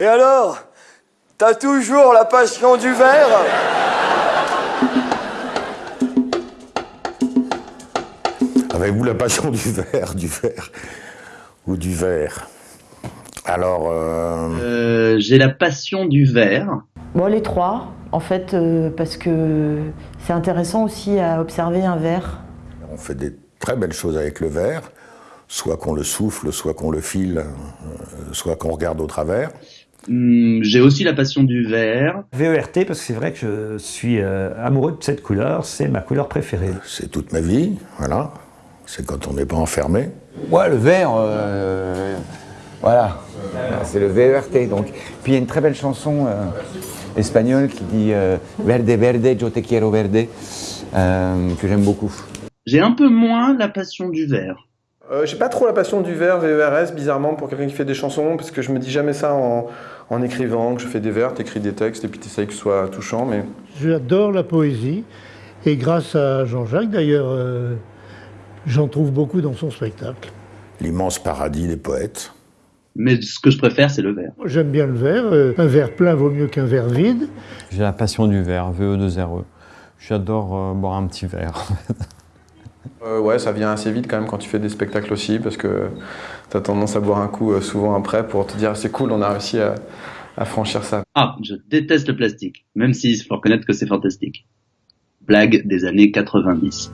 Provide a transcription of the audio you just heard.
Et alors T'as toujours la passion du verre Avez-vous la passion du verre, du verre ou du verre Alors, euh, Euh, J'ai la passion du verre. Bon, les trois, en fait, euh, parce que c'est intéressant aussi à observer un verre. on fait des très belles choses avec le verre, soit qu'on le souffle, soit qu'on le file, soit qu'on regarde au travers. Hum, J'ai aussi la passion du verre. VERT parce que c'est vrai que je suis euh, amoureux de cette couleur, c'est ma couleur préférée. C'est toute ma vie, voilà. C'est quand on n'est pas enfermé. Ouais, le vert, euh, voilà. C'est le VERT. Donc. Puis il y a une très belle chanson euh, espagnole qui dit euh, Verde, verde, yo te quiero verde, euh, que j'aime beaucoup. J'ai un peu moins la passion du verre. Euh, j'ai pas trop la passion du vers, VERS, bizarrement, pour quelqu'un qui fait des chansons, parce que je me dis jamais ça en, en écrivant, que je fais des vers, t'écris des textes, et puis t'essayes que ce soit touchant, mais... J'adore la poésie et grâce à Jean-Jacques d'ailleurs, euh, j'en trouve beaucoup dans son spectacle. L'immense paradis des poètes. Mais ce que je préfère, c'est le verre. J'aime bien le verre, euh, un verre plein vaut mieux qu'un verre vide. J'ai la passion du verre, VE2RE. J'adore euh, boire un petit verre. Euh, ouais, ça vient assez vite quand même quand tu fais des spectacles aussi, parce que tu tendance à boire un coup euh, souvent après pour te dire c'est cool, on a réussi à, franchir ça. Ah, je déteste le plastique, même s'il faut reconnaître que c'est fantastique. Blague des années 90.